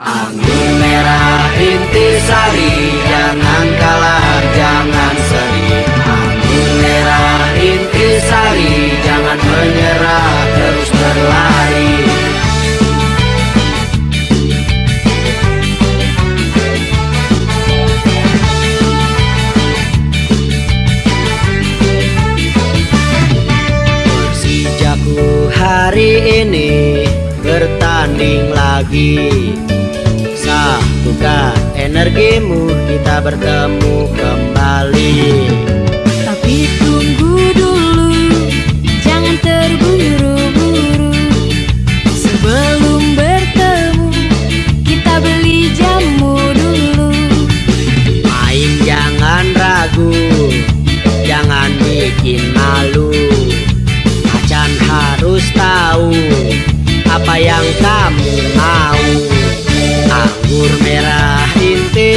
Anggur merah intisari Jangan kalah, jangan seri Anggur merah intisari Jangan menyerah, terus berlari. Persijaku hari ini bertanding lagi energimu kita bertemu kembali. Tapi tunggu dulu Jangan terburu-buru. Sebelum bertemu Kita beli jamu dulu. Main jangan ragu Jangan bikin malu. Macan harus tahu Apa yang kamu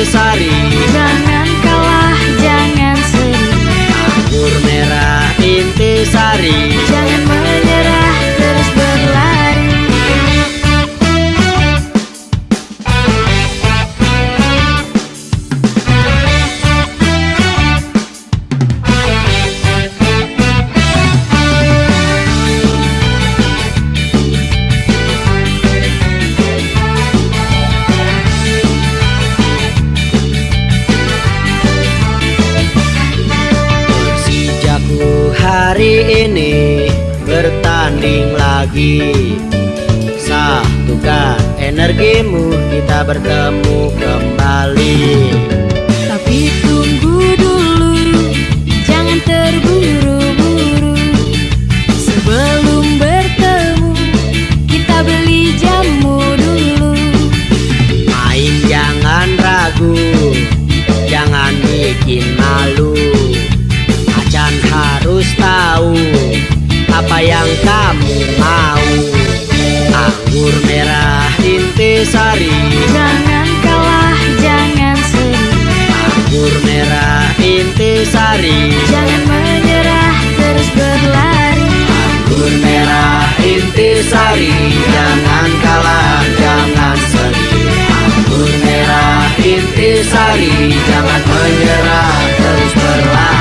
intisari bertanding lagi. Satukan energimu kita bertemu kembali Anggur merah intisari Jangan kalah, jangan seri Anggur merah intisari Jangan menyerah, terus berlari. Anggur merah intisari Jangan kalah, jangan seri Anggur merah intisari Jangan menyerah, terus berlari